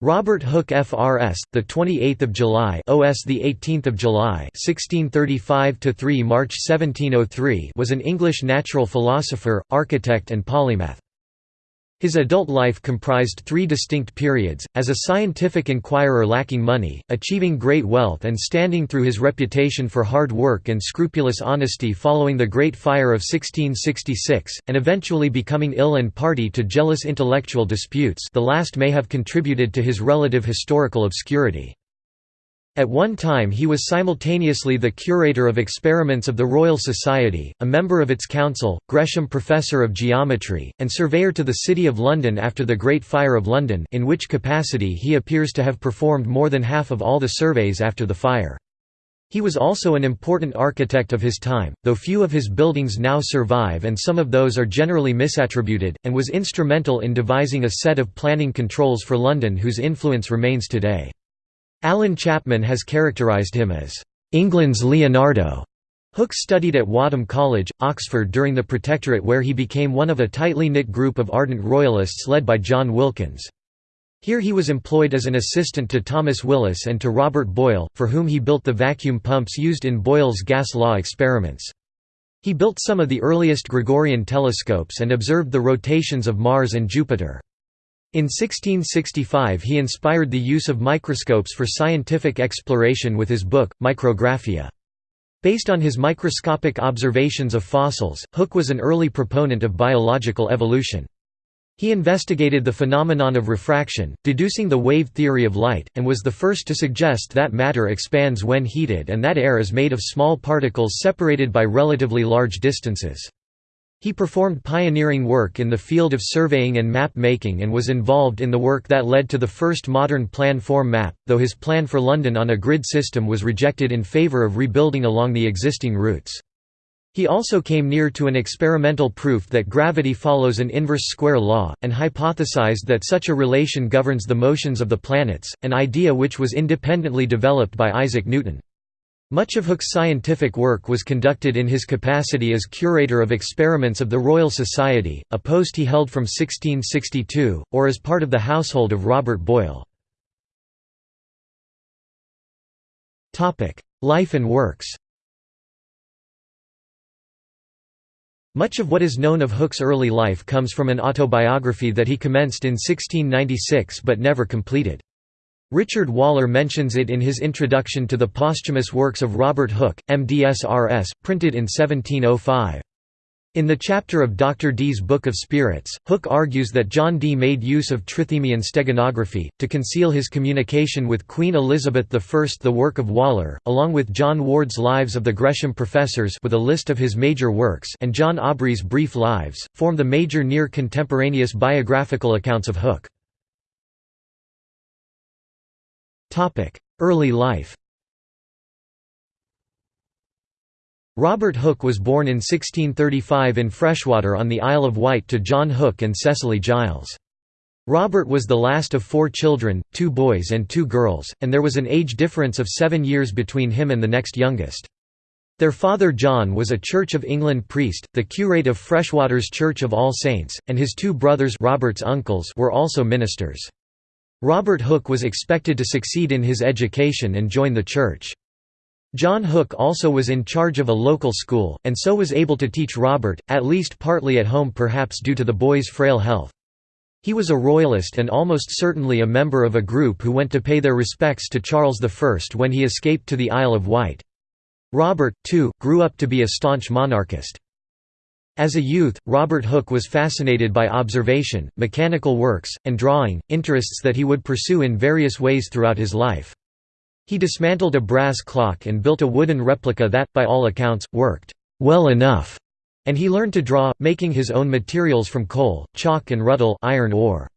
Robert Hooke FRS, the 28th of July, OS the 18th of July, 1635 to 3 March 1703, was an English natural philosopher, architect and polymath. His adult life comprised three distinct periods, as a scientific inquirer lacking money, achieving great wealth and standing through his reputation for hard work and scrupulous honesty following the Great Fire of 1666, and eventually becoming ill and party to jealous intellectual disputes the last may have contributed to his relative historical obscurity. At one time he was simultaneously the curator of experiments of the Royal Society, a member of its council, Gresham Professor of Geometry, and surveyor to the City of London after the Great Fire of London in which capacity he appears to have performed more than half of all the surveys after the fire. He was also an important architect of his time, though few of his buildings now survive and some of those are generally misattributed, and was instrumental in devising a set of planning controls for London whose influence remains today. Alan Chapman has characterised him as, "...England's Leonardo." Hooke studied at Wadham College, Oxford during the Protectorate where he became one of a tightly knit group of ardent royalists led by John Wilkins. Here he was employed as an assistant to Thomas Willis and to Robert Boyle, for whom he built the vacuum pumps used in Boyle's gas law experiments. He built some of the earliest Gregorian telescopes and observed the rotations of Mars and Jupiter. In 1665 he inspired the use of microscopes for scientific exploration with his book, Micrographia. Based on his microscopic observations of fossils, Hooke was an early proponent of biological evolution. He investigated the phenomenon of refraction, deducing the wave theory of light, and was the first to suggest that matter expands when heated and that air is made of small particles separated by relatively large distances. He performed pioneering work in the field of surveying and map making and was involved in the work that led to the first modern plan form map, though his plan for London on a grid system was rejected in favour of rebuilding along the existing routes. He also came near to an experimental proof that gravity follows an inverse square law, and hypothesized that such a relation governs the motions of the planets, an idea which was independently developed by Isaac Newton. Much of Hooke's scientific work was conducted in his capacity as curator of experiments of the Royal Society, a post he held from 1662, or as part of the household of Robert Boyle. Life and works Much of what is known of Hooke's early life comes from an autobiography that he commenced in 1696 but never completed. Richard Waller mentions it in his introduction to the posthumous works of Robert Hooke, MDSRS, printed in 1705. In the chapter of Dr. Dee's Book of Spirits, Hooke argues that John Dee made use of Trithemian steganography, to conceal his communication with Queen Elizabeth I. The work of Waller, along with John Ward's Lives of the Gresham Professors with a list of his major works and John Aubrey's Brief Lives, form the major near-contemporaneous biographical accounts of Hooke. Early life Robert Hooke was born in 1635 in Freshwater on the Isle of Wight to John Hooke and Cecily Giles. Robert was the last of four children, two boys and two girls, and there was an age difference of seven years between him and the next youngest. Their father John was a Church of England priest, the curate of Freshwater's Church of All Saints, and his two brothers Robert's uncles were also ministers. Robert Hooke was expected to succeed in his education and join the church. John Hooke also was in charge of a local school, and so was able to teach Robert, at least partly at home perhaps due to the boy's frail health. He was a royalist and almost certainly a member of a group who went to pay their respects to Charles I when he escaped to the Isle of Wight. Robert, too, grew up to be a staunch monarchist. As a youth, Robert Hooke was fascinated by observation, mechanical works, and drawing, interests that he would pursue in various ways throughout his life. He dismantled a brass clock and built a wooden replica that, by all accounts, worked well enough, and he learned to draw, making his own materials from coal, chalk and ruddle iron ore.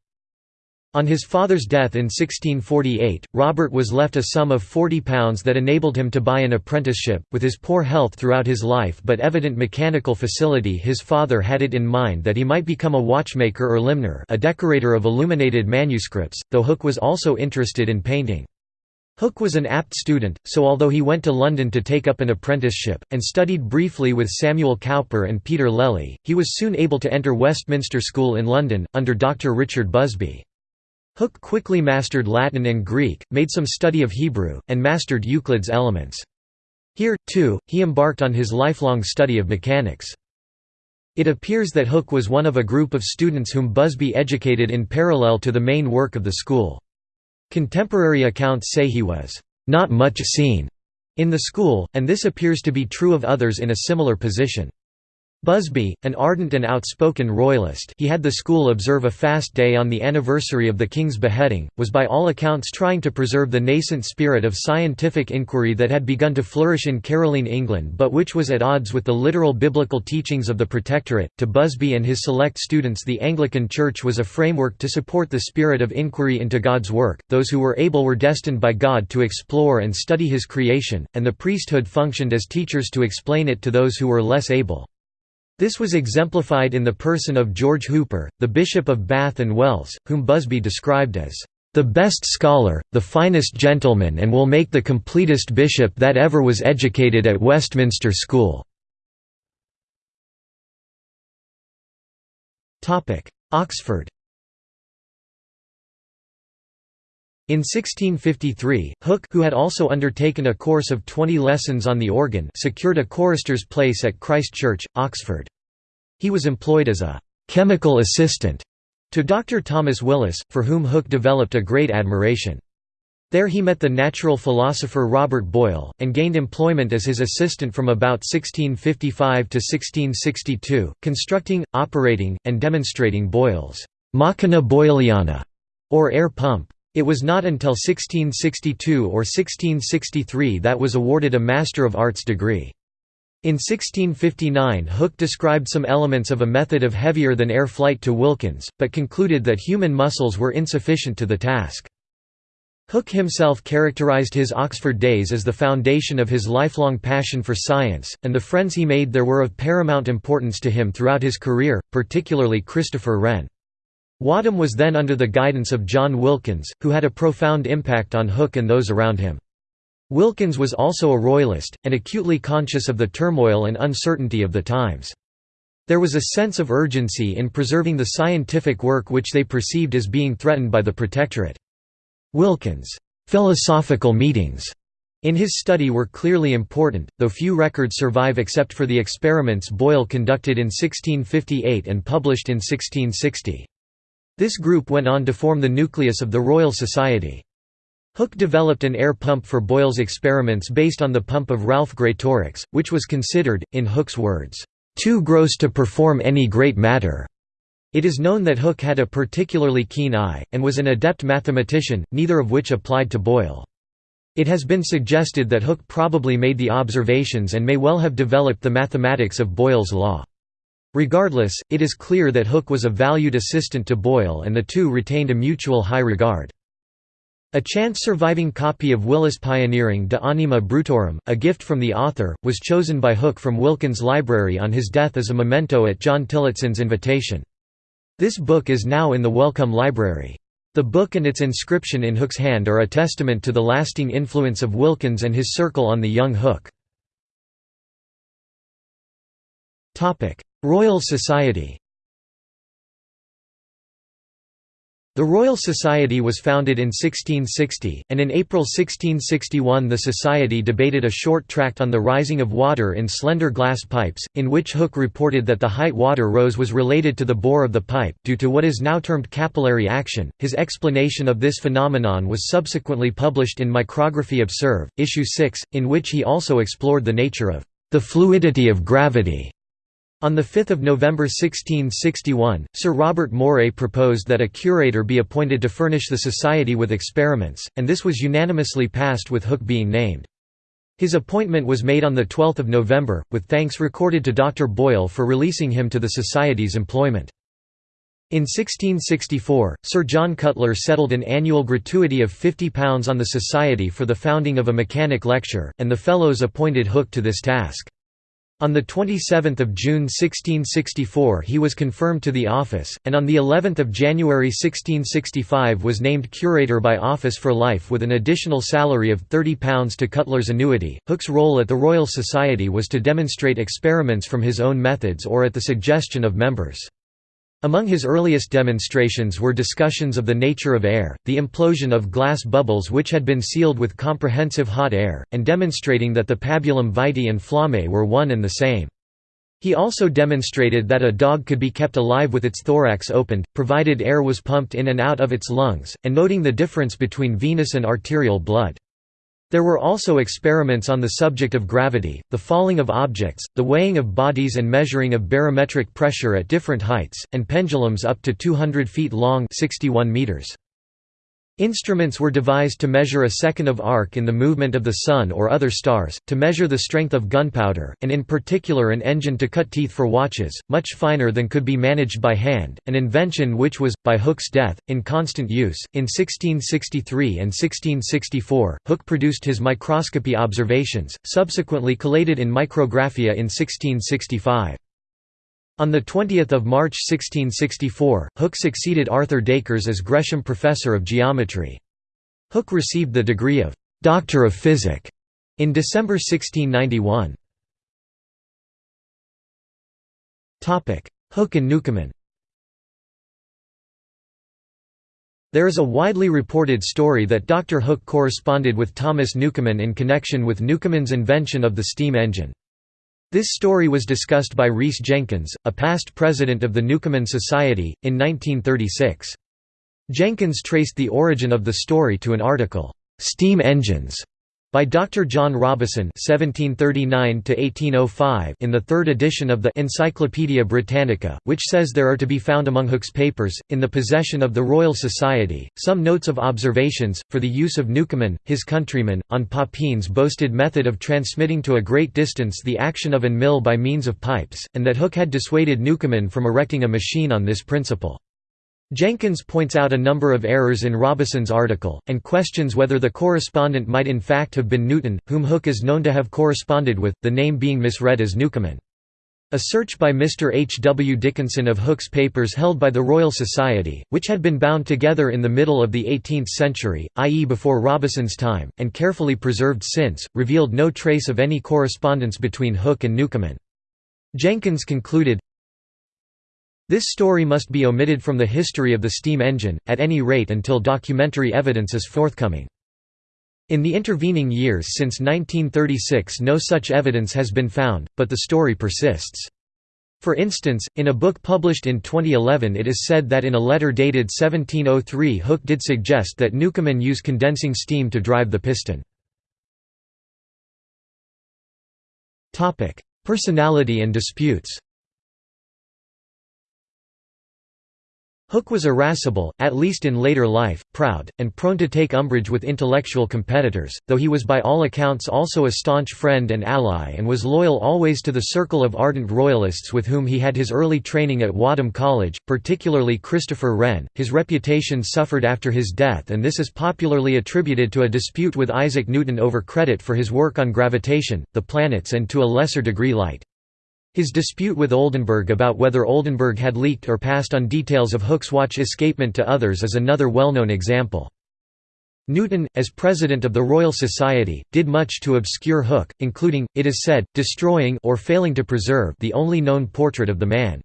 On his father's death in 1648, Robert was left a sum of £40 that enabled him to buy an apprenticeship. With his poor health throughout his life but evident mechanical facility, his father had it in mind that he might become a watchmaker or limner, a decorator of illuminated manuscripts, though Hooke was also interested in painting. Hooke was an apt student, so although he went to London to take up an apprenticeship, and studied briefly with Samuel Cowper and Peter Lely, he was soon able to enter Westminster School in London, under Dr Richard Busby. Hooke quickly mastered Latin and Greek, made some study of Hebrew, and mastered Euclid's Elements. Here, too, he embarked on his lifelong study of mechanics. It appears that Hooke was one of a group of students whom Busby educated in parallel to the main work of the school. Contemporary accounts say he was not much seen in the school, and this appears to be true of others in a similar position. Busby, an ardent and outspoken royalist he had the school observe a fast day on the anniversary of the king's beheading, was by all accounts trying to preserve the nascent spirit of scientific inquiry that had begun to flourish in Caroline England but which was at odds with the literal biblical teachings of the Protectorate. To Busby and his select students the Anglican Church was a framework to support the spirit of inquiry into God's work, those who were able were destined by God to explore and study his creation, and the priesthood functioned as teachers to explain it to those who were less able. This was exemplified in the person of George Hooper, the Bishop of Bath and Wells, whom Busby described as, "...the best scholar, the finest gentleman and will make the completest bishop that ever was educated at Westminster School." Oxford In 1653, Hooke who had also undertaken a course of 20 lessons on the organ secured a chorister's place at Christ Church, Oxford. He was employed as a «chemical assistant» to Dr. Thomas Willis, for whom Hooke developed a great admiration. There he met the natural philosopher Robert Boyle, and gained employment as his assistant from about 1655 to 1662, constructing, operating, and demonstrating Boyle's «machina boyliana» or air pump. It was not until 1662 or 1663 that was awarded a Master of Arts degree. In 1659 Hooke described some elements of a method of heavier-than-air flight to Wilkins, but concluded that human muscles were insufficient to the task. Hooke himself characterized his Oxford days as the foundation of his lifelong passion for science, and the friends he made there were of paramount importance to him throughout his career, particularly Christopher Wren. Wadham was then under the guidance of John Wilkins, who had a profound impact on Hooke and those around him. Wilkins was also a royalist, and acutely conscious of the turmoil and uncertainty of the times. There was a sense of urgency in preserving the scientific work which they perceived as being threatened by the Protectorate. Wilkins' philosophical meetings in his study were clearly important, though few records survive except for the experiments Boyle conducted in 1658 and published in 1660. This group went on to form the nucleus of the Royal Society. Hooke developed an air pump for Boyle's experiments based on the pump of Ralph Greatorex, which was considered, in Hooke's words, "...too gross to perform any great matter." It is known that Hooke had a particularly keen eye, and was an adept mathematician, neither of which applied to Boyle. It has been suggested that Hooke probably made the observations and may well have developed the mathematics of Boyle's law. Regardless, it is clear that Hooke was a valued assistant to Boyle and the two retained a mutual high regard. A chance surviving copy of Willis Pioneering de Anima Brutorum, a gift from the author, was chosen by Hooke from Wilkins' library on his death as a memento at John Tillotson's invitation. This book is now in the Wellcome Library. The book and its inscription in Hooke's hand are a testament to the lasting influence of Wilkins and his circle on the young Hooke. Royal Society The Royal Society was founded in 1660, and in April 1661 the Society debated a short tract on the rising of water in slender glass pipes, in which Hooke reported that the height water rose was related to the bore of the pipe, due to what is now termed capillary action. His explanation of this phenomenon was subsequently published in Micrographia Observe, issue 6, in which he also explored the nature of the fluidity of gravity on 5 November 1661, Sir Robert Moray proposed that a curator be appointed to furnish the Society with experiments, and this was unanimously passed with Hooke being named. His appointment was made on 12 November, with thanks recorded to Dr. Boyle for releasing him to the Society's employment. In 1664, Sir John Cutler settled an annual gratuity of £50 on the Society for the founding of a mechanic lecture, and the Fellows appointed Hooke to this task. On 27 June 1664 he was confirmed to the office, and on of January 1665 was named curator by office for life with an additional salary of £30 to Cutler's annuity. Hooke's role at the Royal Society was to demonstrate experiments from his own methods or at the suggestion of members. Among his earliest demonstrations were discussions of the nature of air, the implosion of glass bubbles which had been sealed with comprehensive hot air, and demonstrating that the pabulum vitae and flammae were one and the same. He also demonstrated that a dog could be kept alive with its thorax opened, provided air was pumped in and out of its lungs, and noting the difference between venous and arterial blood. There were also experiments on the subject of gravity, the falling of objects, the weighing of bodies and measuring of barometric pressure at different heights, and pendulums up to 200 feet long 61 meters. Instruments were devised to measure a second of arc in the movement of the Sun or other stars, to measure the strength of gunpowder, and in particular an engine to cut teeth for watches, much finer than could be managed by hand, an invention which was, by Hooke's death, in constant use. In 1663 and 1664, Hooke produced his microscopy observations, subsequently collated in Micrographia in 1665. On 20 March 1664, Hooke succeeded Arthur Dacres as Gresham Professor of Geometry. Hooke received the degree of Doctor of Physic in December 1691. Hooke and Newcomen There is a widely reported story that Dr. Hooke corresponded with Thomas Newcomen in connection with Newcomen's invention of the steam engine. This story was discussed by Rhys Jenkins, a past president of the Newcomen Society, in 1936. Jenkins traced the origin of the story to an article, "'Steam Engines' by Dr. John Robison (1739–1805) in the third edition of the Encyclopaedia Britannica, which says there are to be found among Hooke's papers, in the possession of the Royal Society, some notes of observations, for the use of Newcomen, his countryman, on Papin's boasted method of transmitting to a great distance the action of an mill by means of pipes, and that Hooke had dissuaded Newcomen from erecting a machine on this principle. Jenkins points out a number of errors in Robison's article, and questions whether the correspondent might in fact have been Newton, whom Hooke is known to have corresponded with, the name being misread as Newcomen. A search by Mr. H. W. Dickinson of Hooke's papers held by the Royal Society, which had been bound together in the middle of the 18th century, i.e. before Robison's time, and carefully preserved since, revealed no trace of any correspondence between Hooke and Newcomen. Jenkins concluded, this story must be omitted from the history of the steam engine, at any rate until documentary evidence is forthcoming. In the intervening years since 1936 no such evidence has been found, but the story persists. For instance, in a book published in 2011 it is said that in a letter dated 1703 Hooke did suggest that Newcomen use condensing steam to drive the piston. Personality and disputes Hooke was irascible, at least in later life, proud, and prone to take umbrage with intellectual competitors, though he was by all accounts also a staunch friend and ally and was loyal always to the circle of ardent royalists with whom he had his early training at Wadham College, particularly Christopher Wren. His reputation suffered after his death and this is popularly attributed to a dispute with Isaac Newton over credit for his work on gravitation, the planets and to a lesser degree light. His dispute with Oldenburg about whether Oldenburg had leaked or passed on details of Hooke's watch escapement to others is another well-known example. Newton, as president of the Royal Society, did much to obscure Hooke, including, it is said, destroying or failing to preserve the only known portrait of the man.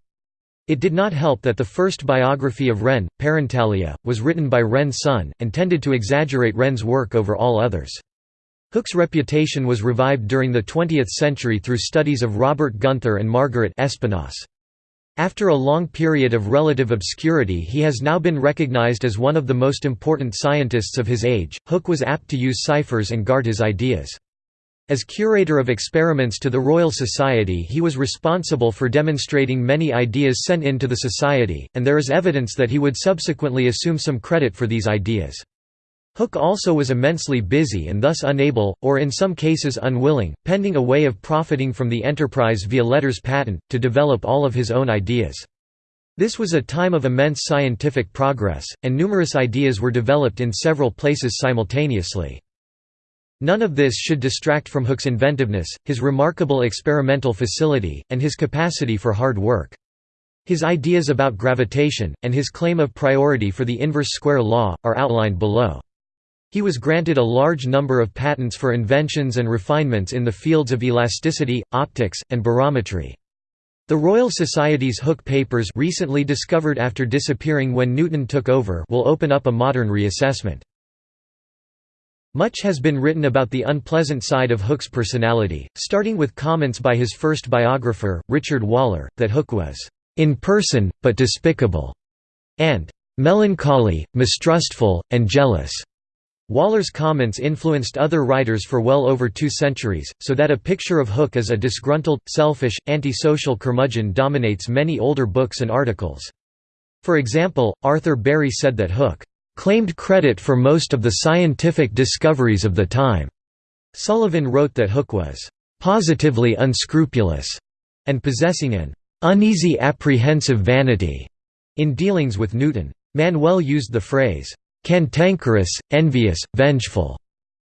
It did not help that the first biography of Wren, Parentalia, was written by Wren's son, and tended to exaggerate Wren's work over all others. Hooke's reputation was revived during the 20th century through studies of Robert Gunther and Margaret Espinasse. After a long period of relative obscurity he has now been recognized as one of the most important scientists of his age. Hooke was apt to use ciphers and guard his ideas. As curator of experiments to the Royal Society he was responsible for demonstrating many ideas sent in to the Society, and there is evidence that he would subsequently assume some credit for these ideas. Hooke also was immensely busy and thus unable, or in some cases unwilling, pending a way of profiting from the enterprise via letters patent, to develop all of his own ideas. This was a time of immense scientific progress, and numerous ideas were developed in several places simultaneously. None of this should distract from Hooke's inventiveness, his remarkable experimental facility, and his capacity for hard work. His ideas about gravitation, and his claim of priority for the inverse square law, are outlined below. He was granted a large number of patents for inventions and refinements in the fields of elasticity, optics, and barometry. The Royal Society's Hooke papers recently discovered after disappearing when Newton took over will open up a modern reassessment. Much has been written about the unpleasant side of Hooke's personality, starting with comments by his first biographer, Richard Waller, that Hooke was in person, but despicable, and melancholy, mistrustful, and jealous. Waller's comments influenced other writers for well over two centuries, so that a picture of Hooke as a disgruntled, selfish, antisocial curmudgeon dominates many older books and articles. For example, Arthur Berry said that Hooke claimed credit for most of the scientific discoveries of the time. Sullivan wrote that Hooke was positively unscrupulous and possessing an uneasy apprehensive vanity in dealings with Newton. Manuel used the phrase cantankerous, envious, vengeful,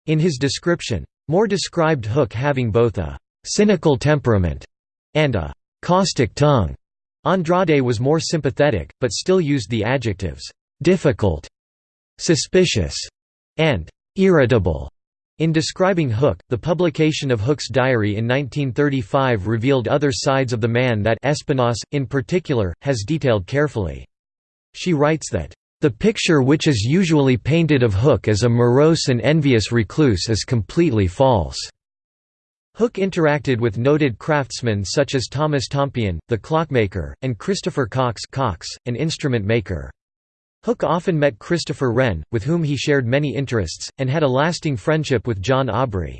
in his description. Moore described Hooke having both a cynical temperament and a caustic tongue. Andrade was more sympathetic, but still used the adjectives difficult, suspicious, and irritable. In describing Hooke, the publication of Hooke's diary in 1935 revealed other sides of the man that Espinasse, in particular, has detailed carefully. She writes that, the picture which is usually painted of Hooke as a morose and envious recluse is completely false. Hooke interacted with noted craftsmen such as Thomas Tompion, the clockmaker, and Christopher Cocks, Cox an instrument maker. Hooke often met Christopher Wren, with whom he shared many interests, and had a lasting friendship with John Aubrey.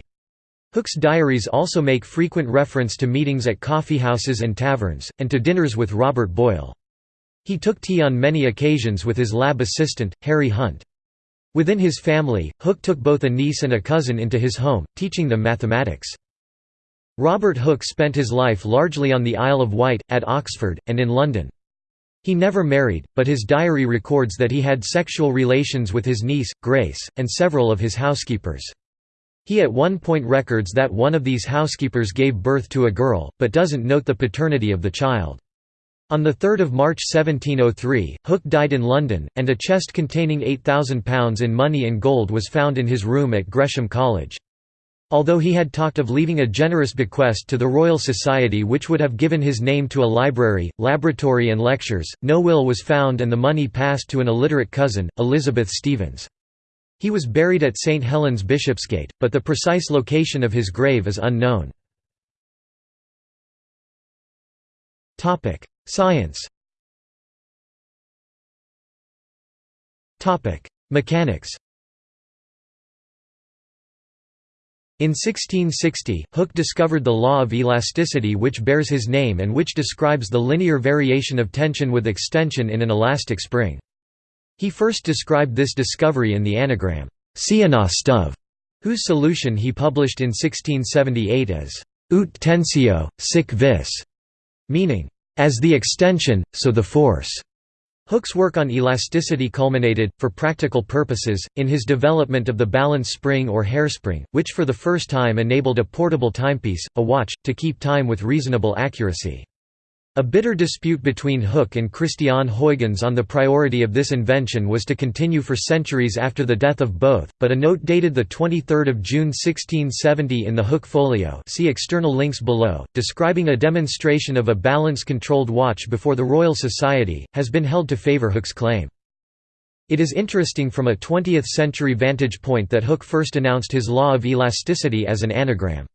Hooke's diaries also make frequent reference to meetings at coffeehouses and taverns, and to dinners with Robert Boyle. He took tea on many occasions with his lab assistant, Harry Hunt. Within his family, Hooke took both a niece and a cousin into his home, teaching them mathematics. Robert Hooke spent his life largely on the Isle of Wight, at Oxford, and in London. He never married, but his diary records that he had sexual relations with his niece, Grace, and several of his housekeepers. He at one point records that one of these housekeepers gave birth to a girl, but doesn't note the paternity of the child. On 3 March 1703, Hooke died in London, and a chest containing £8,000 in money and gold was found in his room at Gresham College. Although he had talked of leaving a generous bequest to the Royal Society which would have given his name to a library, laboratory and lectures, no will was found and the money passed to an illiterate cousin, Elizabeth Stevens. He was buried at St Helens Bishopsgate, but the precise location of his grave is unknown. Science Mechanics In 1660, Hooke discovered the law of elasticity which bears his name and which describes the linear variation of tension with extension in an elastic spring. He first described this discovery in the anagram, Cianostov, whose solution he published in 1678 as ut tensio, sic vis, meaning, as the extension, so the force. Hooke's work on elasticity culminated, for practical purposes, in his development of the balance spring or hairspring, which for the first time enabled a portable timepiece, a watch, to keep time with reasonable accuracy. A bitter dispute between Hooke and Christiaan Huygens on the priority of this invention was to continue for centuries after the death of both, but a note dated 23 June 1670 in the Hooke Folio see external links below, describing a demonstration of a balance-controlled watch before the Royal Society, has been held to favour Hooke's claim. It is interesting from a 20th-century vantage point that Hooke first announced his law of elasticity as an anagram.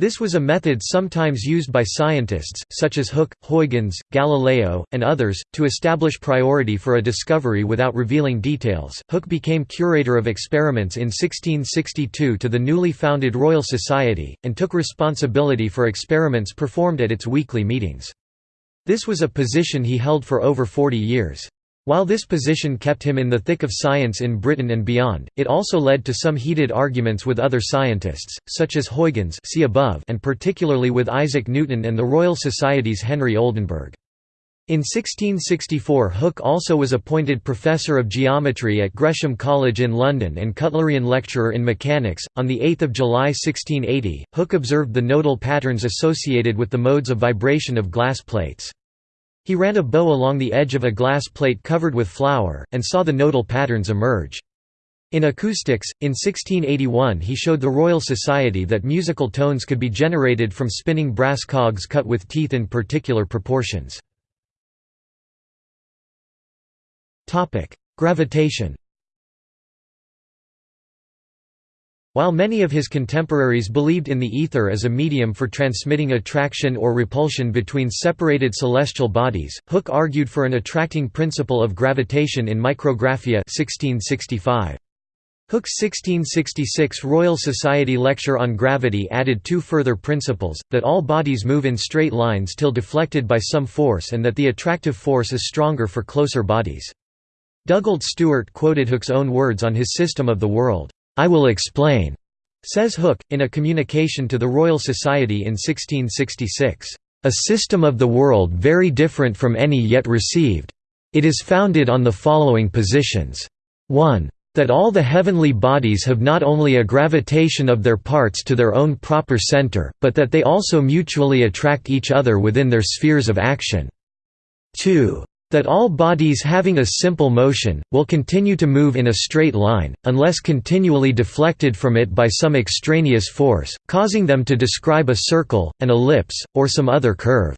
This was a method sometimes used by scientists, such as Hooke, Huygens, Galileo, and others, to establish priority for a discovery without revealing details. Hooke became curator of experiments in 1662 to the newly founded Royal Society, and took responsibility for experiments performed at its weekly meetings. This was a position he held for over 40 years. While this position kept him in the thick of science in Britain and beyond, it also led to some heated arguments with other scientists, such as Huygens see above and particularly with Isaac Newton and the Royal Society's Henry Oldenburg. In 1664 Hooke also was appointed Professor of Geometry at Gresham College in London and Cutlerian Lecturer in Mechanics. On 8 July 1680, Hooke observed the nodal patterns associated with the modes of vibration of glass plates. He ran a bow along the edge of a glass plate covered with flour, and saw the nodal patterns emerge. In acoustics, in 1681 he showed the Royal Society that musical tones could be generated from spinning brass cogs cut with teeth in particular proportions. Gravitation While many of his contemporaries believed in the ether as a medium for transmitting attraction or repulsion between separated celestial bodies, Hooke argued for an attracting principle of gravitation in Micrographia 1665. Hooke's 1666 Royal Society lecture on gravity added two further principles, that all bodies move in straight lines till deflected by some force and that the attractive force is stronger for closer bodies. Dugald Stewart quoted Hooke's own words on his system of the world, "'I will explain' says Hooke, in a communication to the Royal Society in 1666, "'a system of the world very different from any yet received. It is founded on the following positions. 1 that all the heavenly bodies have not only a gravitation of their parts to their own proper center, but that they also mutually attract each other within their spheres of action. 2 that all bodies having a simple motion, will continue to move in a straight line, unless continually deflected from it by some extraneous force, causing them to describe a circle, an ellipse, or some other curve.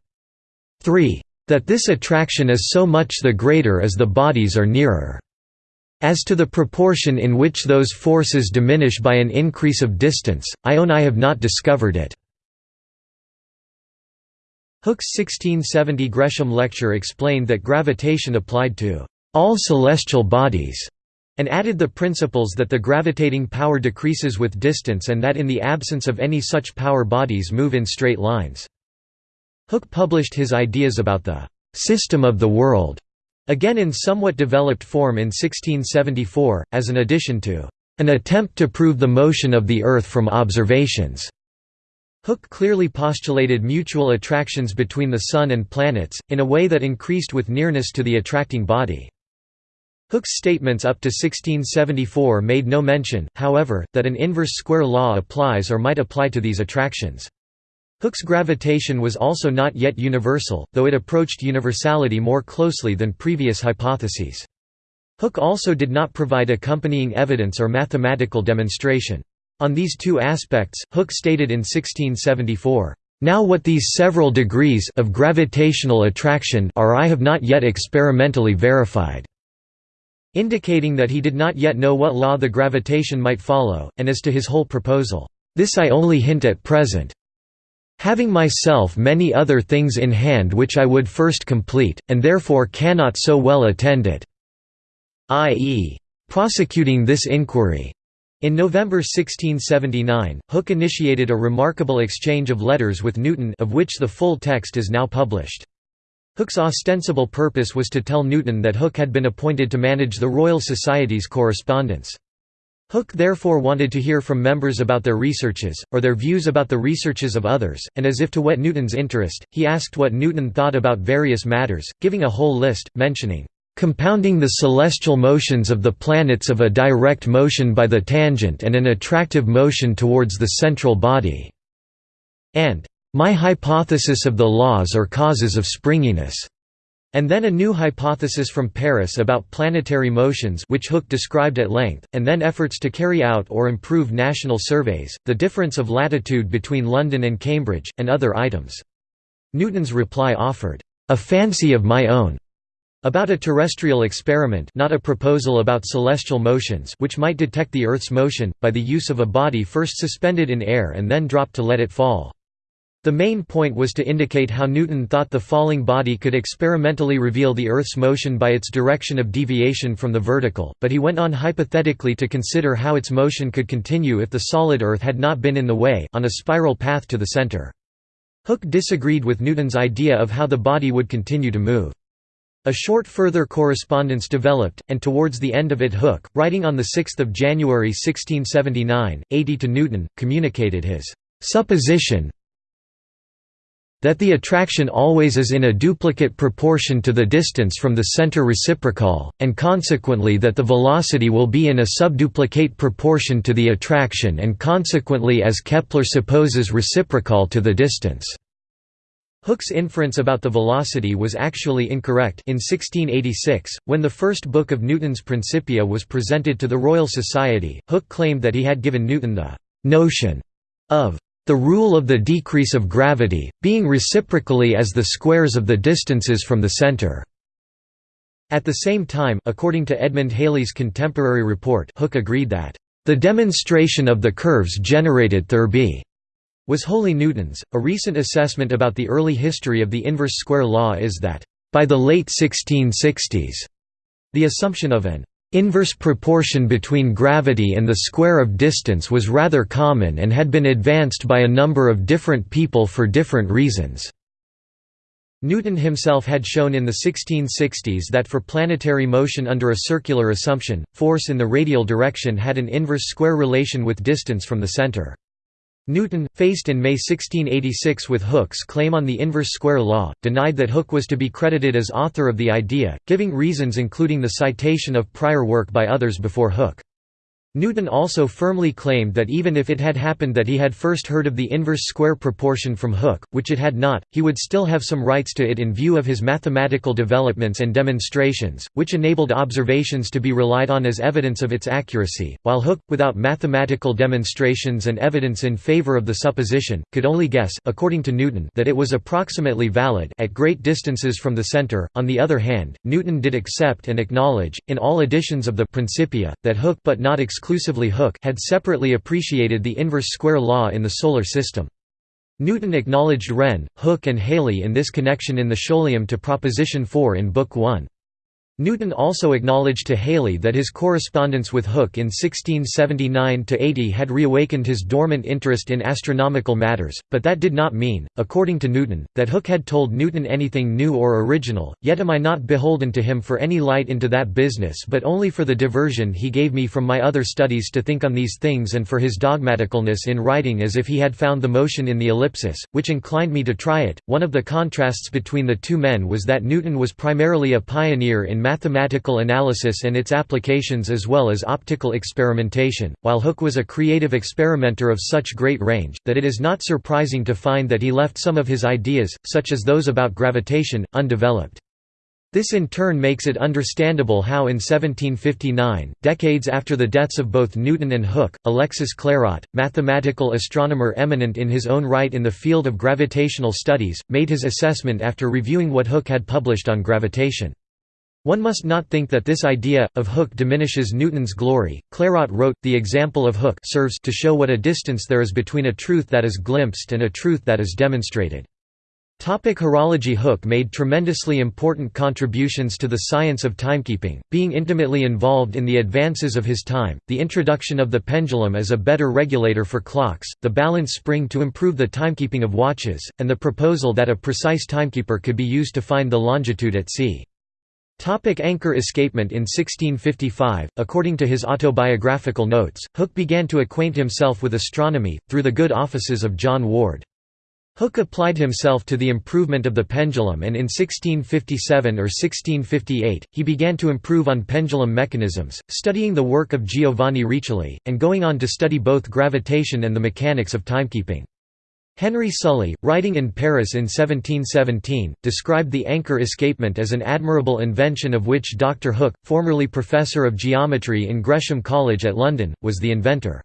3. That this attraction is so much the greater as the bodies are nearer. As to the proportion in which those forces diminish by an increase of distance, I own I have not discovered it." Hooke's 1670 Gresham lecture explained that gravitation applied to all celestial bodies, and added the principles that the gravitating power decreases with distance and that in the absence of any such power bodies move in straight lines. Hooke published his ideas about the «system of the world» Again in somewhat developed form in 1674, as an addition to an attempt to prove the motion of the Earth from observations. Hooke clearly postulated mutual attractions between the Sun and planets, in a way that increased with nearness to the attracting body. Hooke's statements up to 1674 made no mention, however, that an inverse square law applies or might apply to these attractions. Hooke's gravitation was also not yet universal, though it approached universality more closely than previous hypotheses. Hooke also did not provide accompanying evidence or mathematical demonstration. On these two aspects, Hooke stated in 1674, "...now what these several degrees of gravitational attraction are I have not yet experimentally verified." indicating that he did not yet know what law the gravitation might follow, and as to his whole proposal, "...this I only hint at present." having myself many other things in hand which I would first complete, and therefore cannot so well attend it." i.e., prosecuting this inquiry. In November 1679, Hooke initiated a remarkable exchange of letters with Newton of which the full text is now published. Hooke's ostensible purpose was to tell Newton that Hooke had been appointed to manage the Royal Society's correspondence. Hooke therefore wanted to hear from members about their researches, or their views about the researches of others, and as if to whet Newton's interest, he asked what Newton thought about various matters, giving a whole list, mentioning, "...compounding the celestial motions of the planets of a direct motion by the tangent and an attractive motion towards the central body," and "...my hypothesis of the laws or causes of springiness." And then a new hypothesis from Paris about planetary motions which Hooke described at length, and then efforts to carry out or improve national surveys, the difference of latitude between London and Cambridge, and other items. Newton's reply offered, "...a fancy of my own." About a terrestrial experiment not a proposal about celestial motions which might detect the Earth's motion, by the use of a body first suspended in air and then dropped to let it fall. The main point was to indicate how Newton thought the falling body could experimentally reveal the Earth's motion by its direction of deviation from the vertical, but he went on hypothetically to consider how its motion could continue if the solid Earth had not been in the way, on a spiral path to the center. Hooke disagreed with Newton's idea of how the body would continue to move. A short further correspondence developed, and towards the end of it Hooke, writing on 6 January 1679, 80 to Newton, communicated his «supposition that the attraction always is in a duplicate proportion to the distance from the center reciprocal, and consequently that the velocity will be in a subduplicate proportion to the attraction and consequently as Kepler supposes reciprocal to the distance. Hooke's inference about the velocity was actually incorrect in 1686, when the first book of Newton's Principia was presented to the Royal Society, Hooke claimed that he had given Newton the «notion» of the rule of the decrease of gravity, being reciprocally as the squares of the distances from the center». At the same time, according to Edmund Halley's contemporary report Hooke agreed that, "...the demonstration of the curves generated Thurby." Was wholly Newton's. A recent assessment about the early history of the inverse square law is that, by the late 1660s, the assumption of an inverse proportion between gravity and the square of distance was rather common and had been advanced by a number of different people for different reasons. Newton himself had shown in the 1660s that for planetary motion under a circular assumption, force in the radial direction had an inverse square relation with distance from the center. Newton, faced in May 1686 with Hooke's claim on the inverse square law, denied that Hooke was to be credited as author of the idea, giving reasons including the citation of prior work by others before Hooke. Newton also firmly claimed that even if it had happened that he had first heard of the inverse square proportion from Hooke, which it had not, he would still have some rights to it in view of his mathematical developments and demonstrations, which enabled observations to be relied on as evidence of its accuracy, while Hooke, without mathematical demonstrations and evidence in favor of the supposition, could only guess according to Newton that it was approximately valid at great distances from the center. On the other hand, Newton did accept and acknowledge, in all editions of the Principia, that Hooke but not Hooke had separately appreciated the inverse square law in the Solar System. Newton acknowledged Wren, Hooke and Halley in this connection in the Scholium to Proposition 4 in Book 1. Newton also acknowledged to Halley that his correspondence with Hooke in 1679–80 had reawakened his dormant interest in astronomical matters, but that did not mean, according to Newton, that Hooke had told Newton anything new or original, yet am I not beholden to him for any light into that business but only for the diversion he gave me from my other studies to think on these things and for his dogmaticalness in writing as if he had found the motion in the ellipsis, which inclined me to try it. One of the contrasts between the two men was that Newton was primarily a pioneer in mathematical analysis and its applications as well as optical experimentation, while Hooke was a creative experimenter of such great range, that it is not surprising to find that he left some of his ideas, such as those about gravitation, undeveloped. This in turn makes it understandable how in 1759, decades after the deaths of both Newton and Hooke, Alexis Clairaut, mathematical astronomer eminent in his own right in the field of gravitational studies, made his assessment after reviewing what Hooke had published on gravitation. One must not think that this idea, of Hooke diminishes Newton's glory. Clairaut wrote, The example of Hooke serves to show what a distance there is between a truth that is glimpsed and a truth that is demonstrated. Topic horology Hooke made tremendously important contributions to the science of timekeeping, being intimately involved in the advances of his time, the introduction of the pendulum as a better regulator for clocks, the balance spring to improve the timekeeping of watches, and the proposal that a precise timekeeper could be used to find the longitude at sea. Topic anchor escapement In 1655, according to his autobiographical notes, Hooke began to acquaint himself with astronomy, through the good offices of John Ward. Hooke applied himself to the improvement of the pendulum and in 1657 or 1658, he began to improve on pendulum mechanisms, studying the work of Giovanni Riccioli, and going on to study both gravitation and the mechanics of timekeeping. Henry Sully, writing in Paris in 1717, described the anchor escapement as an admirable invention of which Dr. Hooke, formerly professor of geometry in Gresham College at London, was the inventor.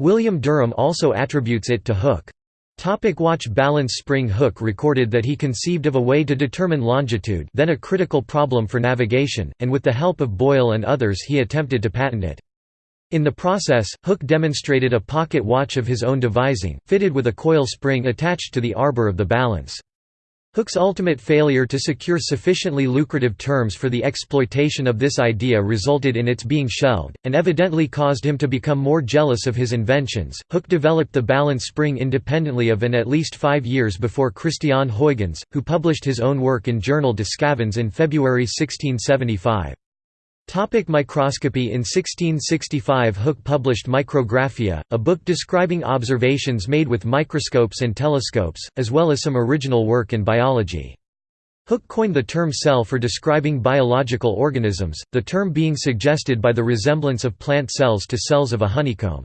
William Derham also attributes it to Hooke. Topic watch balance spring Hooke recorded that he conceived of a way to determine longitude then a critical problem for navigation, and with the help of Boyle and others he attempted to patent it. In the process, Hooke demonstrated a pocket watch of his own devising, fitted with a coil spring attached to the arbor of the balance. Hooke's ultimate failure to secure sufficiently lucrative terms for the exploitation of this idea resulted in its being shelved, and evidently caused him to become more jealous of his inventions. Hooke developed the balance spring independently of and at least five years before Christiaan Huygens, who published his own work in Journal de Sçavans in February 1675. Topic microscopy In 1665 Hooke published Micrographia, a book describing observations made with microscopes and telescopes, as well as some original work in biology. Hooke coined the term cell for describing biological organisms, the term being suggested by the resemblance of plant cells to cells of a honeycomb.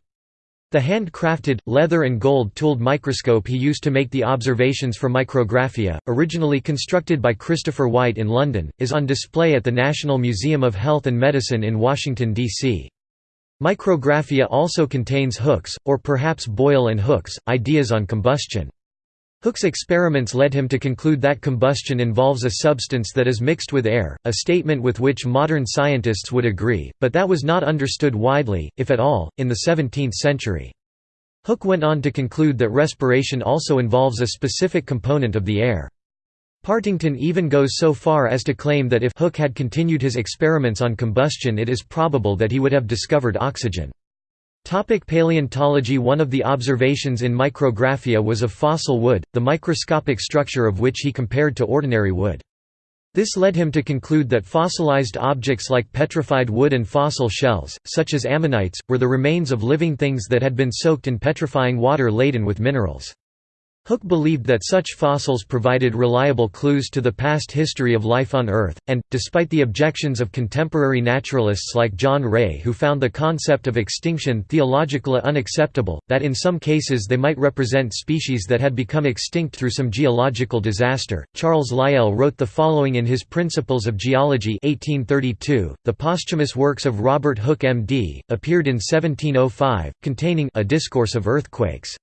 The hand-crafted, leather and gold-tooled microscope he used to make the observations for micrographia, originally constructed by Christopher White in London, is on display at the National Museum of Health and Medicine in Washington, D.C. Micrographia also contains Hooke's, or perhaps Boyle and Hooke's, ideas on combustion. Hooke's experiments led him to conclude that combustion involves a substance that is mixed with air, a statement with which modern scientists would agree, but that was not understood widely, if at all, in the 17th century. Hooke went on to conclude that respiration also involves a specific component of the air. Partington even goes so far as to claim that if Hooke had continued his experiments on combustion it is probable that he would have discovered oxygen. Topic paleontology One of the observations in micrographia was of fossil wood, the microscopic structure of which he compared to ordinary wood. This led him to conclude that fossilized objects like petrified wood and fossil shells, such as ammonites, were the remains of living things that had been soaked in petrifying water laden with minerals. Hooke believed that such fossils provided reliable clues to the past history of life on Earth, and, despite the objections of contemporary naturalists like John Ray who found the concept of extinction theologically unacceptable, that in some cases they might represent species that had become extinct through some geological disaster, Charles Lyell wrote the following in his Principles of Geology 1832. .The posthumous works of Robert Hooke M.D., appeared in 1705, containing A Discourse of Earthquakes.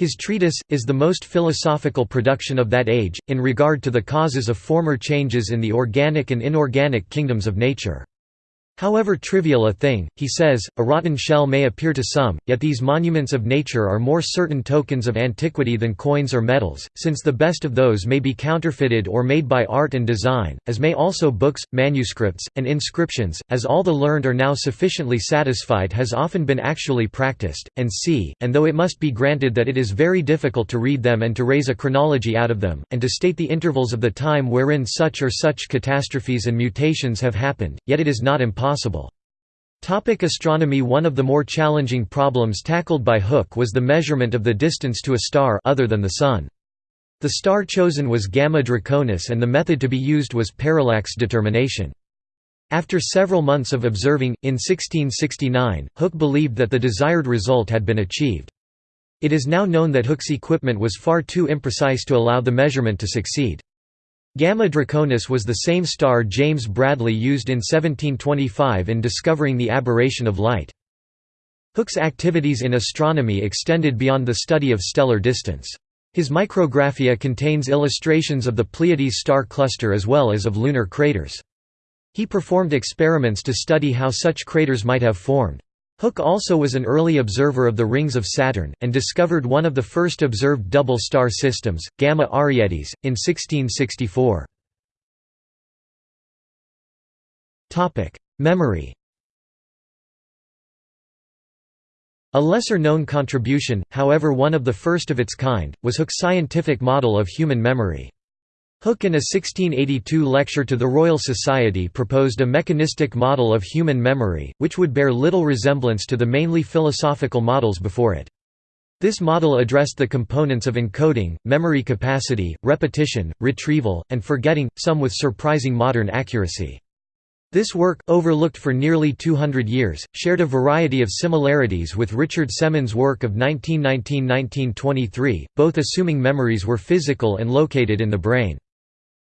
His treatise, is the most philosophical production of that age, in regard to the causes of former changes in the organic and inorganic kingdoms of nature. However trivial a thing, he says, a rotten shell may appear to some, yet these monuments of nature are more certain tokens of antiquity than coins or medals, since the best of those may be counterfeited or made by art and design, as may also books, manuscripts, and inscriptions, as all the learned are now sufficiently satisfied has often been actually practiced, and c, and though it must be granted that it is very difficult to read them and to raise a chronology out of them, and to state the intervals of the time wherein such or such catastrophes and mutations have happened, yet it is not impossible possible. Topic astronomy One of the more challenging problems tackled by Hooke was the measurement of the distance to a star other than the Sun. The star chosen was Gamma Draconis and the method to be used was parallax determination. After several months of observing, in 1669, Hooke believed that the desired result had been achieved. It is now known that Hooke's equipment was far too imprecise to allow the measurement to succeed. Gamma Draconis was the same star James Bradley used in 1725 in discovering the aberration of light. Hooke's activities in astronomy extended beyond the study of stellar distance. His micrographia contains illustrations of the Pleiades star cluster as well as of lunar craters. He performed experiments to study how such craters might have formed. Hooke also was an early observer of the rings of Saturn, and discovered one of the first observed double star systems, Gamma Arietis, in 1664. Memory A lesser-known contribution, however one of the first of its kind, was Hooke's scientific model of human memory. Hooke in a 1682 lecture to the Royal Society proposed a mechanistic model of human memory, which would bear little resemblance to the mainly philosophical models before it. This model addressed the components of encoding, memory capacity, repetition, retrieval, and forgetting, some with surprising modern accuracy. This work, overlooked for nearly 200 years, shared a variety of similarities with Richard Semon's work of 1919–1923, both assuming memories were physical and located in the brain.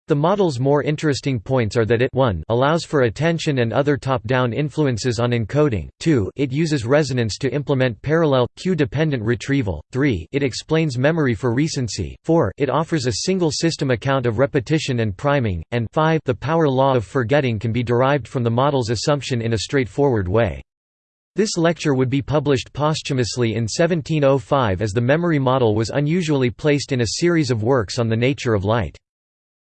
The model's more interesting points are that it 1 allows for attention and other top-down influences on encoding, 2 it uses resonance to implement parallel, cue-dependent retrieval, 3 it explains memory for recency, 4 it offers a single system account of repetition and priming, and 5 the power law of forgetting can be derived from the model's assumption in a straightforward way. This lecture would be published posthumously in 1705 as the memory model was unusually placed in a series of works on the nature of light.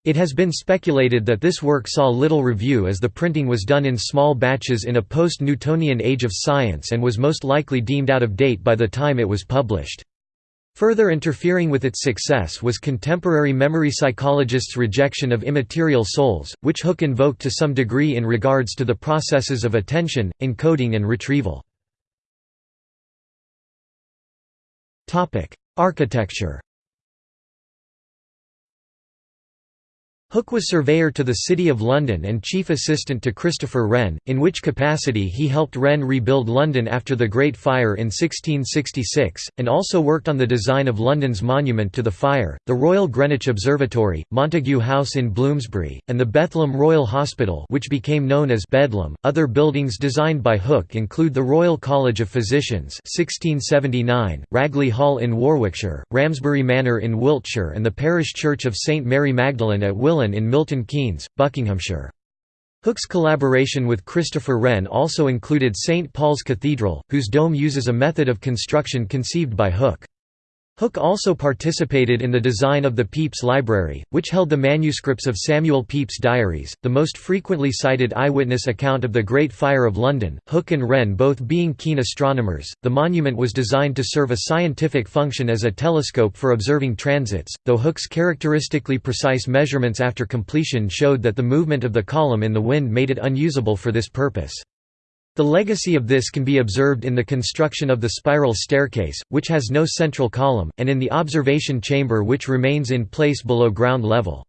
It has been speculated that this work saw little review as the printing was done in small batches in a post-Newtonian age of science and was most likely deemed out of date by the time it was published. Further interfering with its success was contemporary memory psychologists' rejection of immaterial souls, which Hooke invoked to some degree in regards to the processes of attention, encoding and retrieval. Architecture Hooke was surveyor to the City of London and chief assistant to Christopher Wren, in which capacity he helped Wren rebuild London after the Great Fire in 1666, and also worked on the design of London's monument to the fire, the Royal Greenwich Observatory, Montagu House in Bloomsbury, and the Bethlem Royal Hospital which became known as Bedlam. Other buildings designed by Hooke include the Royal College of Physicians 1679, Ragley Hall in Warwickshire, Ramsbury Manor in Wiltshire and the parish church of St Mary Magdalene at In Milton Keynes, Buckinghamshire. Hooke's collaboration with Christopher Wren also included St. Paul's Cathedral, whose dome uses a method of construction conceived by Hooke. Hooke also participated in the design of the Pepys Library, which held the manuscripts of Samuel Pepys' diaries, the most frequently cited eyewitness account of the Great Fire of London. Hooke and Wren both being keen astronomers, the monument was designed to serve a scientific function as a telescope for observing transits, though Hooke's characteristically precise measurements after completion showed that the movement of the column in the wind made it unusable for this purpose. The legacy of this can be observed in the construction of the spiral staircase, which has no central column, and in the observation chamber which remains in place below ground level.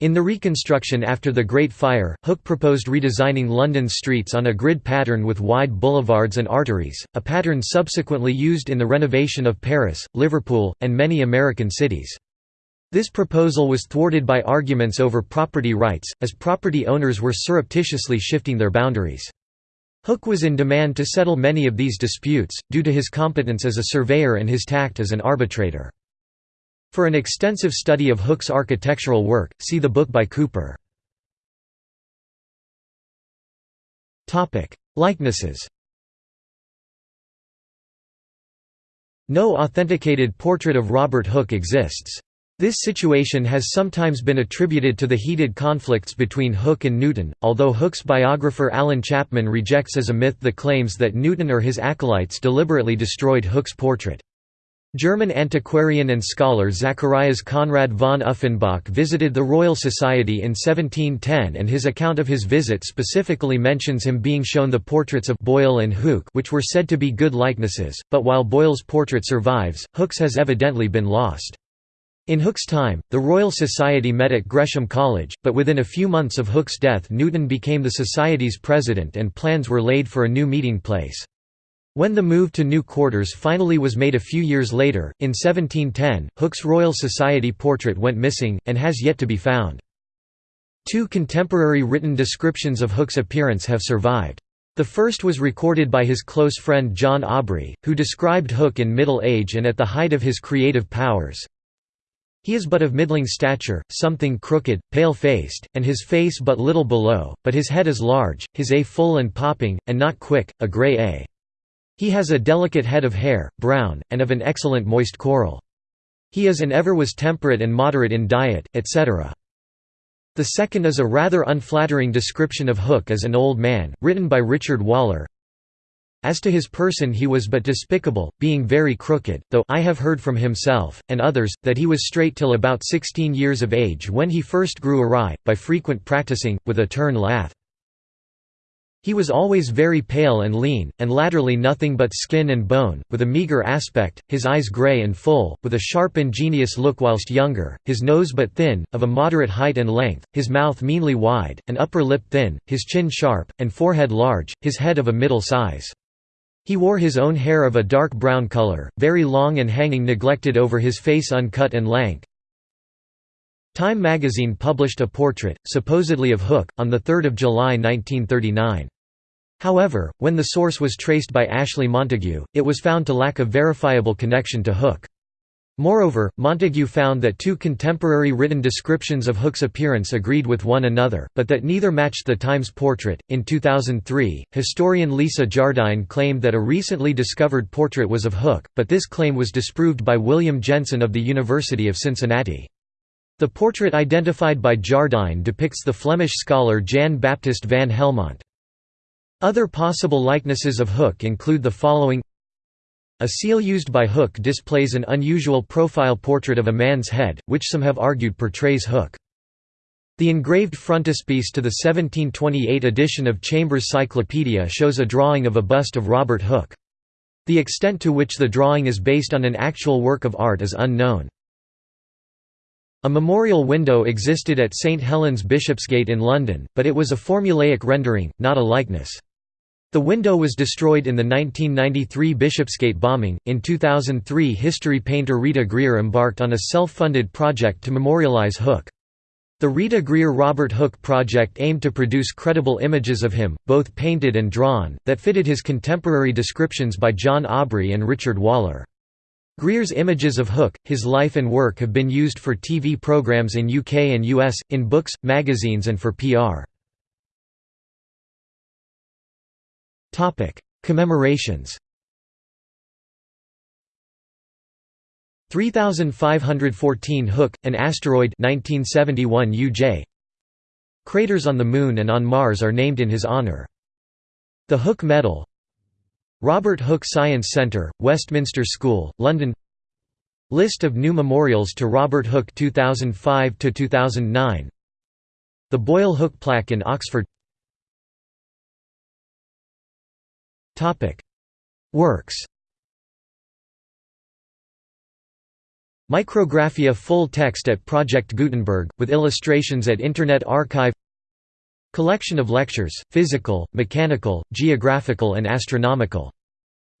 In the reconstruction after the Great Fire, Hooke proposed redesigning London's streets on a grid pattern with wide boulevards and arteries, a pattern subsequently used in the renovation of Paris, Liverpool, and many American cities. This proposal was thwarted by arguments over property rights, as property owners were surreptitiously shifting their boundaries. Hooke was in demand to settle many of these disputes, due to his competence as a surveyor and his tact as an arbitrator. For an extensive study of Hooke's architectural work, see the book by Cooper. Likenesses No authenticated portrait of Robert Hooke exists. This situation has sometimes been attributed to the heated conflicts between Hooke and Newton, although Hooke's biographer Allan Chapman rejects as a myth the claims that Newton or his acolytes deliberately destroyed Hooke's portrait. German antiquarian and scholar Zacharias Conrad von Uffenbach visited the Royal Society in 1710 and his account of his visit specifically mentions him being shown the portraits of Boyle and Hooke which were said to be good likenesses, but while Boyle's portrait survives, Hooke's has evidently been lost. In Hooke's time, the Royal Society met at Gresham College, but within a few months of Hooke's death Newton became the Society's president and plans were laid for a new meeting place. When the move to new quarters finally was made a few years later, in 1710, Hooke's Royal Society portrait went missing, and has yet to be found. Two contemporary written descriptions of Hooke's appearance have survived. The first was recorded by his close friend John Aubrey, who described Hooke in middle age and at the height of his creative powers. He is but of middling stature, something crooked, pale-faced, and his face but little below, but his head is large, his a full and popping, and not quick, a grey a. He has a delicate head of hair, brown, and of an excellent moist coral. He is and ever was temperate and moderate in diet, etc. The second is a rather unflattering description of Hooke as an old man, written by Richard Waller, as to his person he was but despicable, being very crooked, though I have heard from himself, and others, that he was straight till about sixteen years of age when he first grew awry, by frequent practising, with a turn lath. He was always very pale and lean, and latterly nothing but skin and bone, with a meagre aspect, his eyes grey and full, with a sharp ingenious look whilst younger, his nose but thin, of a moderate height and length, his mouth meanly wide, and upper lip thin, his chin sharp, and forehead large, his head of a middle size. He wore his own hair of a dark brown color, very long and hanging neglected over his face uncut and lank. Time magazine published a portrait, supposedly of Hooke, on 3 July 1939. However, when the source was traced by Ashley Montagu, it was found to lack a verifiable connection to Hooke. Moreover, Montagu found that two contemporary written descriptions of Hooke's appearance agreed with one another, but that neither matched the Times portrait. In 2003, historian Lisa Jardine claimed that a recently discovered portrait was of Hooke, but this claim was disproved by William Jensen of the University of Cincinnati. The portrait identified by Jardine depicts the Flemish scholar Jan Baptist van Helmont. Other possible likenesses of Hooke include the following a seal used by Hooke displays an unusual profile portrait of a man's head, which some have argued portrays Hooke. The engraved frontispiece to the 1728 edition of Chambers' Cyclopedia shows a drawing of a bust of Robert Hooke. The extent to which the drawing is based on an actual work of art is unknown. A memorial window existed at St Helens Bishopsgate in London, but it was a formulaic rendering, not a likeness. The window was destroyed in the 1993 Bishopsgate bombing. In 2003, history painter Rita Greer embarked on a self funded project to memorialize Hooke. The Rita Greer Robert Hooke project aimed to produce credible images of him, both painted and drawn, that fitted his contemporary descriptions by John Aubrey and Richard Waller. Greer's images of Hooke, his life and work have been used for TV programs in UK and US, in books, magazines and for PR. Commemorations. 3514 Hooke, an asteroid 1971 UJ. Craters on the Moon and on Mars are named in his honor. The Hooke Medal. Robert Hooke Science Centre, Westminster School, London. List of new memorials to Robert Hooke 2005–2009 The Boyle Hooke Plaque in Oxford Works Micrographia full text at Project Gutenberg, with illustrations at Internet Archive Collection of lectures, physical, mechanical, geographical and astronomical.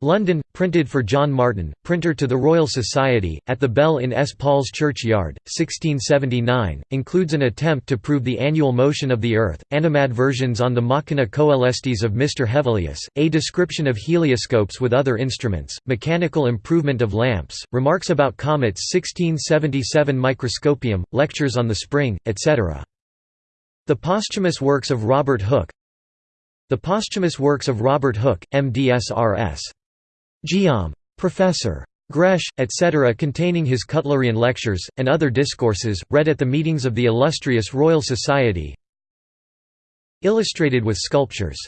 London, printed for John Martin, printer to the Royal Society, at the Bell in S. Paul's Churchyard, 1679, includes an attempt to prove the annual motion of the Earth, animadversions on the Machina Coelestis of Mr. Hevelius, a description of helioscopes with other instruments, mechanical improvement of lamps, remarks about comets 1677 microscopium, lectures on the spring, etc. The posthumous works of Robert Hooke The posthumous works of Robert Hooke, MDSRS. Geom. Professor. Gresh, etc. containing his Cutlerian lectures, and other discourses, read at the meetings of the illustrious Royal Society Illustrated with sculptures.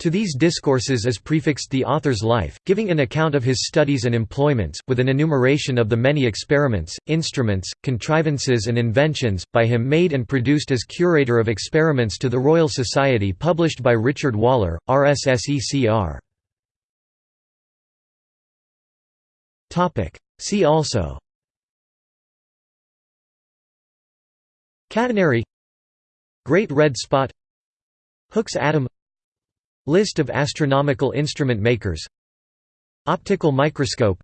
To these discourses is prefixed the author's life, giving an account of his studies and employments, with an enumeration of the many experiments, instruments, contrivances and inventions, by him made and produced as curator of experiments to the Royal Society published by Richard Waller, RSSECR. See also. Catenary. Great Red Spot. Hooke's atom. List of astronomical instrument makers. Optical microscope.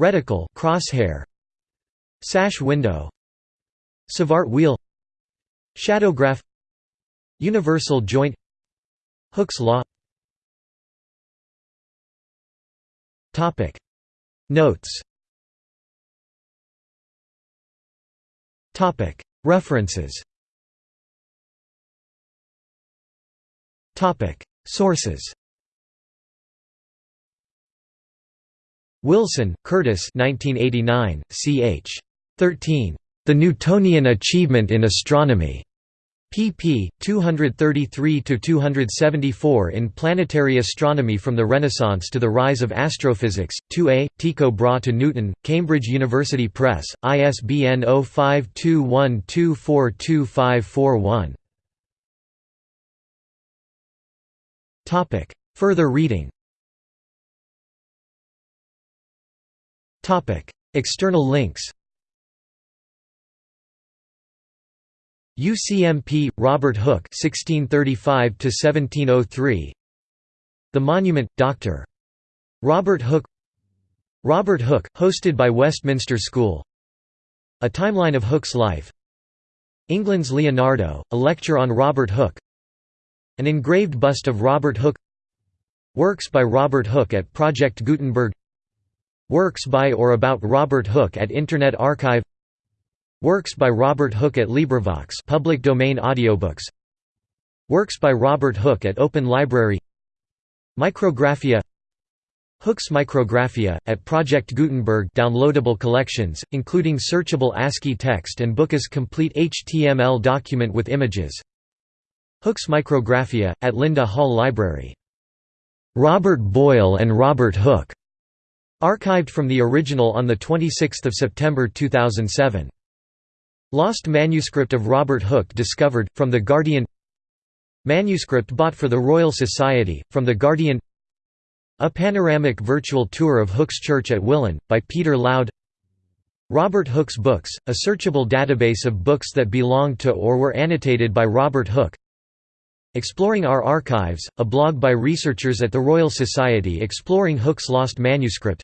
Reticle crosshair. Sash window. Savart wheel. Shadowgraph. Universal joint. Hooke's law. Topic Notes. References. Sources. Wilson, Curtis 1989, ch. 13. The Newtonian Achievement in Astronomy pp. 233–274 in Planetary Astronomy from the Renaissance to the Rise of Astrophysics, 2a, Tycho Brahe to Newton, Cambridge University Press, ISBN 0521242541. Further reading External links UCMP Robert Hooke 1635 1703 The Monument Dr. Robert Hooke. Robert Hooke hosted by Westminster School. A timeline of Hooke's life. England's Leonardo a lecture on Robert Hooke. An engraved bust of Robert Hooke. Works by Robert Hooke at Project Gutenberg. Works by or about Robert Hooke at Internet Archive Works by Robert Hooke at LibriVox public domain audiobooks. Works by Robert Hooke at Open Library. Micrographia. Hooke's Micrographia, at Project Gutenberg downloadable collections, including searchable ASCII text and Book's complete HTML document with images. Hooke's Micrographia, at Linda Hall Library. Robert Boyle and Robert Hooke, archived from the original on 26 September 2007. Lost manuscript of Robert Hooke discovered, from The Guardian. Manuscript bought for the Royal Society, from The Guardian. A panoramic virtual tour of Hooke's church at Willen, by Peter Loud. Robert Hooke's Books, a searchable database of books that belonged to or were annotated by Robert Hooke. Exploring Our Archives, a blog by researchers at the Royal Society exploring Hooke's lost manuscript.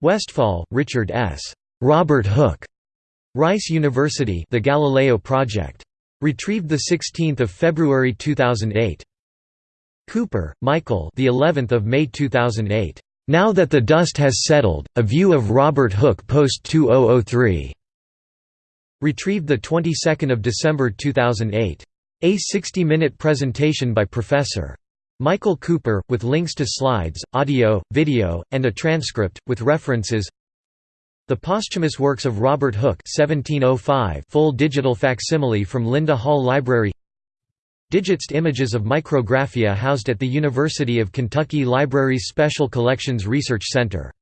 Westfall, Richard S. Robert Hooke. Rice University The Galileo Project. Retrieved 16 February 2008. Cooper, Michael the 11th of May 2008. Now That the Dust Has Settled, A View of Robert Hooke post-2003", retrieved the 22nd of December 2008. A 60-minute presentation by Prof. Michael Cooper, with links to slides, audio, video, and a transcript, with references The Posthumous Works of Robert Hooke 1705 full digital facsimile from Linda Hall Library. Digitized images of micrographia housed at the University of Kentucky Library's Special Collections Research Center